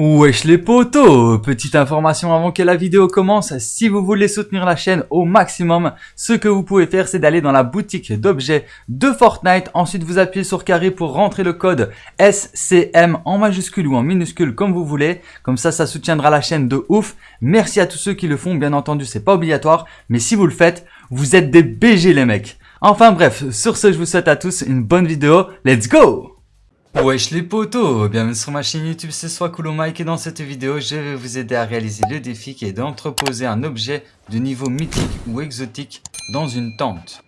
Wesh les potos Petite information avant que la vidéo commence, si vous voulez soutenir la chaîne au maximum, ce que vous pouvez faire c'est d'aller dans la boutique d'objets de Fortnite, ensuite vous appuyez sur carré pour rentrer le code SCM en majuscule ou en minuscule comme vous voulez, comme ça ça soutiendra la chaîne de ouf. Merci à tous ceux qui le font, bien entendu c'est pas obligatoire, mais si vous le faites, vous êtes des BG les mecs. Enfin bref, sur ce je vous souhaite à tous une bonne vidéo, let's go Wesh les potos, bienvenue sur ma chaîne YouTube, c'est Swakulo Mike et dans cette vidéo, je vais vous aider à réaliser le défi qui est d'entreposer un objet de niveau mythique ou exotique dans une tente.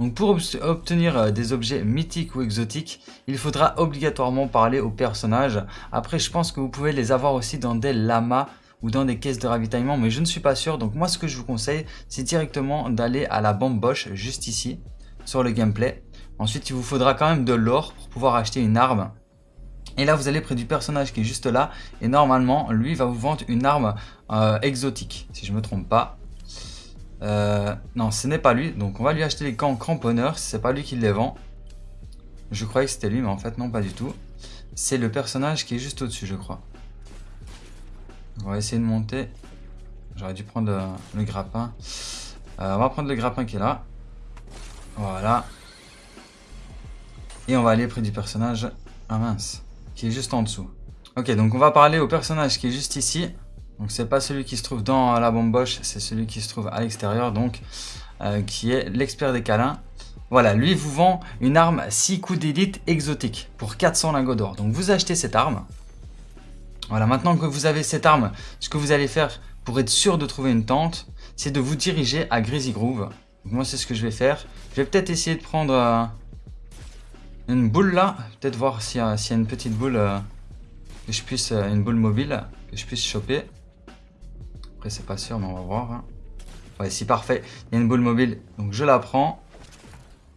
Donc pour obtenir euh, des objets mythiques ou exotiques, il faudra obligatoirement parler aux personnages. Après, je pense que vous pouvez les avoir aussi dans des lamas ou dans des caisses de ravitaillement, mais je ne suis pas sûr. Donc moi, ce que je vous conseille, c'est directement d'aller à la bamboche juste ici, sur le gameplay. Ensuite, il vous faudra quand même de l'or pour pouvoir acheter une arme. Et là, vous allez près du personnage qui est juste là. Et normalement, lui va vous vendre une arme euh, exotique, si je ne me trompe pas. Euh, non, ce n'est pas lui. Donc, on va lui acheter les camps cramponneurs. C'est pas lui qui les vend. Je croyais que c'était lui, mais en fait, non, pas du tout. C'est le personnage qui est juste au-dessus, je crois. On va essayer de monter. J'aurais dû prendre euh, le grappin. on va prendre le grappin qui est là. Voilà. Et on va aller près du personnage, ah mince, qui est juste en dessous. Ok, donc on va parler au personnage qui est juste ici. Donc c'est pas celui qui se trouve dans la bomboche, c'est celui qui se trouve à l'extérieur, donc euh, qui est l'expert des câlins. Voilà, lui vous vend une arme 6 coups d'élite exotique pour 400 lingots d'or. Donc vous achetez cette arme. Voilà, maintenant que vous avez cette arme, ce que vous allez faire pour être sûr de trouver une tente, c'est de vous diriger à Greasy Groove. Moi c'est ce que je vais faire. Je vais peut-être essayer de prendre... Euh, une boule là, peut-être voir s'il y, a une petite boule euh, que je puisse, euh, une boule mobile que je puisse choper. Après c'est pas sûr mais on va voir. Hein. Ouais c'est parfait, il y a une boule mobile donc je la prends.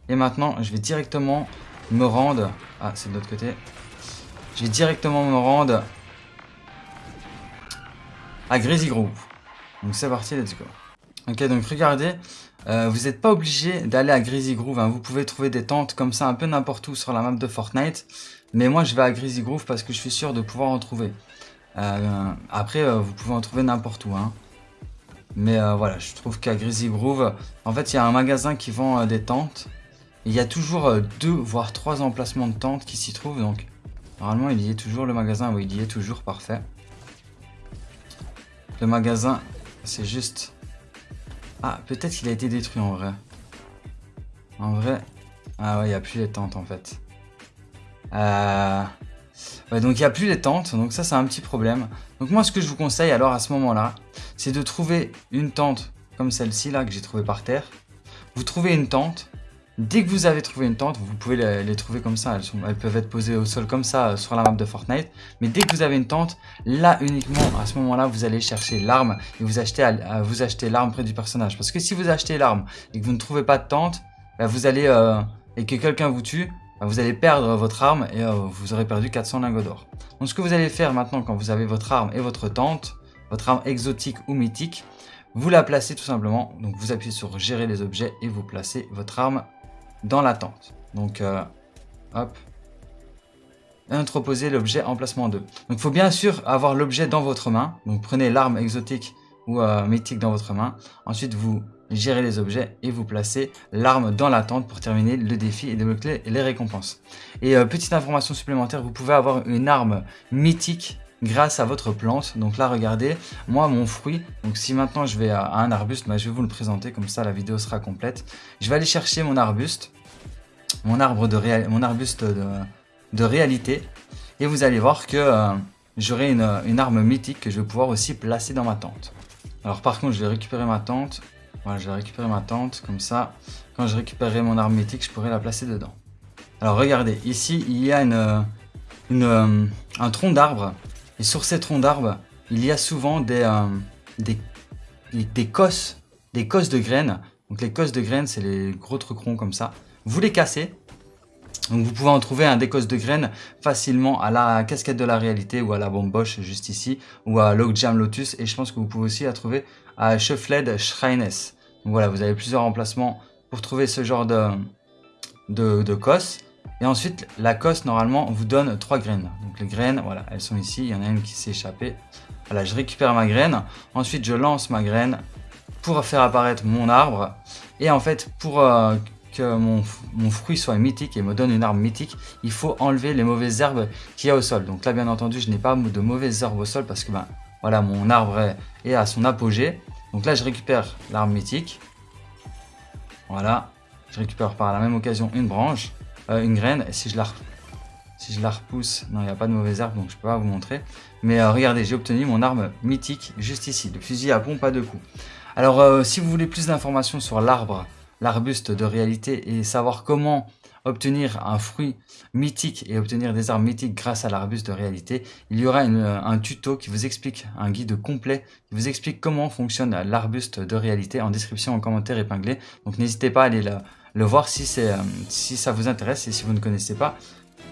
Et maintenant je vais directement me rendre, ah c'est de l'autre côté. Je vais directement me rendre à Greasy Grove. Donc c'est parti, let's go. Ok donc regardez, euh, vous n'êtes pas obligé d'aller à Greasy Groove, hein. vous pouvez trouver des tentes comme ça un peu n'importe où sur la map de Fortnite. Mais moi je vais à Greasy Groove parce que je suis sûr de pouvoir en trouver. Euh, après euh, vous pouvez en trouver n'importe où. Hein. Mais voilà, je trouve qu'à Greasy Groove, en fait il y a un magasin qui vend des tentes. Il y a toujours deux voire trois emplacements de tentes qui s'y trouvent. Donc normalement il y est toujours le magasin, oui il y est toujours, parfait. Le magasin c'est juste ah, peut-être qu'il a été détruit en vrai. En vrai... Ah ouais, il n'y a plus les tentes en fait. Euh... Ouais, donc il n'y a plus les tentes, donc ça c'est un petit problème. Donc moi ce que je vous conseille alors à ce moment-là, c'est de trouver une tente comme celle-ci là que j'ai trouvée par terre. Vous trouvez une tente, Dès que vous avez trouvé une tente, vous pouvez les, trouver comme ça. Elles, peuvent être posées au sol comme ça euh, sur la map de Fortnite. Mais dès que vous avez une tente, là uniquement, à ce moment-là, vous allez chercher l'arme et vous achetez, l'arme près du personnage. Parce que si vous achetez l'arme et que vous ne trouvez pas de tente, bah, vous allez euh, et que quelqu'un vous tue, bah, vous allez perdre votre arme et euh, vous aurez perdu 400 lingots d'or. Donc ce que vous allez faire maintenant quand vous avez votre arme et votre tente, votre arme exotique ou mythique, vous la placez tout simplement. Donc vous appuyez sur gérer les objets et vous placez votre arme dans la tente. Donc, euh, hop. Entreposer l'objet emplacement 2. Donc, il faut bien sûr avoir l'objet dans votre main. Donc, prenez l'arme exotique ou euh, mythique dans votre main. Ensuite, vous gérez les objets et vous placez l'arme dans la tente pour terminer le défi et débloquer les récompenses. Et euh, petite information supplémentaire, vous pouvez avoir une arme mythique grâce à votre plante. Donc là, regardez, moi, mon fruit, donc si maintenant je vais à un arbuste, bah, je vais vous le présenter, comme ça la vidéo sera complète. Je vais aller chercher mon arbuste, mon arbre de mon arbuste de, réalité, et vous allez voir que euh, j'aurai une, arme mythique que je vais pouvoir aussi placer dans ma tente. Alors par contre, je vais récupérer ma tente. Voilà, je vais récupérer ma tente, comme ça, quand je récupérerai mon arme mythique, je pourrai la placer dedans. Alors regardez, ici, il y a une, euh, un tronc d'arbre et sur ces troncs d'arbres, il y a souvent des, euh, des, des, cosses, des cosses de graines. Donc les cosses de graines, c'est les gros trucs comme ça. Vous les cassez. Donc vous pouvez en trouver un des cosses de graines facilement à la casquette de la réalité ou à la bomboche juste ici ou à Logjam Lotus et je pense que vous pouvez aussi la trouver à Shuffled Shrines. Donc voilà, vous avez plusieurs emplacements pour trouver ce genre de, de, de Et ensuite, la cosse, normalement, vous donne trois graines. Donc les graines, voilà, elles sont ici. Il y en a une qui s'est échappée. Voilà, je récupère ma graine. Ensuite, je lance ma graine pour faire apparaître mon arbre. Et en fait, pour euh, que mon, fruit soit mythique et me donne une arbre mythique, il faut enlever les mauvaises herbes qu'il y a au sol. Donc là, bien entendu, je n'ai pas de mauvaises herbes au sol parce que ben, voilà, mon arbre est à son apogée. Donc là, je récupère l'arbre mythique. Voilà. Je récupère par la même occasion une branche, euh, une graine. Si je la, si je la repousse, non, il n'y a pas de mauvaise herbe, donc je peux pas vous montrer. Mais euh, regardez, j'ai obtenu mon arme mythique juste ici, le fusil à pompe à deux coups. Alors, euh, si vous voulez plus d'informations sur l'arbre, l'arbuste de réalité et savoir comment obtenir un fruit mythique et obtenir des armes mythiques grâce à l'arbuste de réalité, il y aura un tuto qui vous explique, un guide complet qui vous explique comment fonctionne l'arbuste de réalité en description, en commentaire épinglé. Donc n'hésitez pas à aller le, voir si, euh, si ça vous intéresse et si vous ne connaissez pas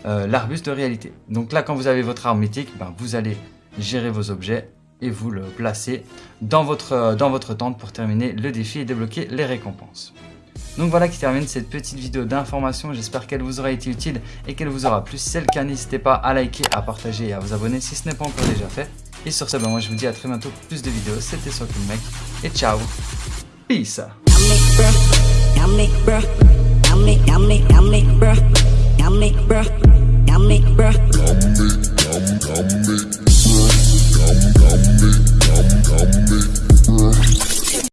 euh, l'arbuste de réalité. Donc là, quand vous avez votre arme mythique, ben, vous allez gérer vos objets et vous le placer dans votre, dans votre tente pour terminer le défi et débloquer les récompenses. Donc voilà qui termine cette petite vidéo d'information. J'espère qu'elle vous aura été utile et qu'elle vous aura plu. Si c'est le cas, n'hésitez pas à liker, à partager et à vous abonner si ce n'est pas encore déjà fait. Et sur ce, ben moi je vous dis à très bientôt pour plus de vidéos. C'était Mec et ciao. Peace. bruh. Yummy, yummy, yummy, bruh.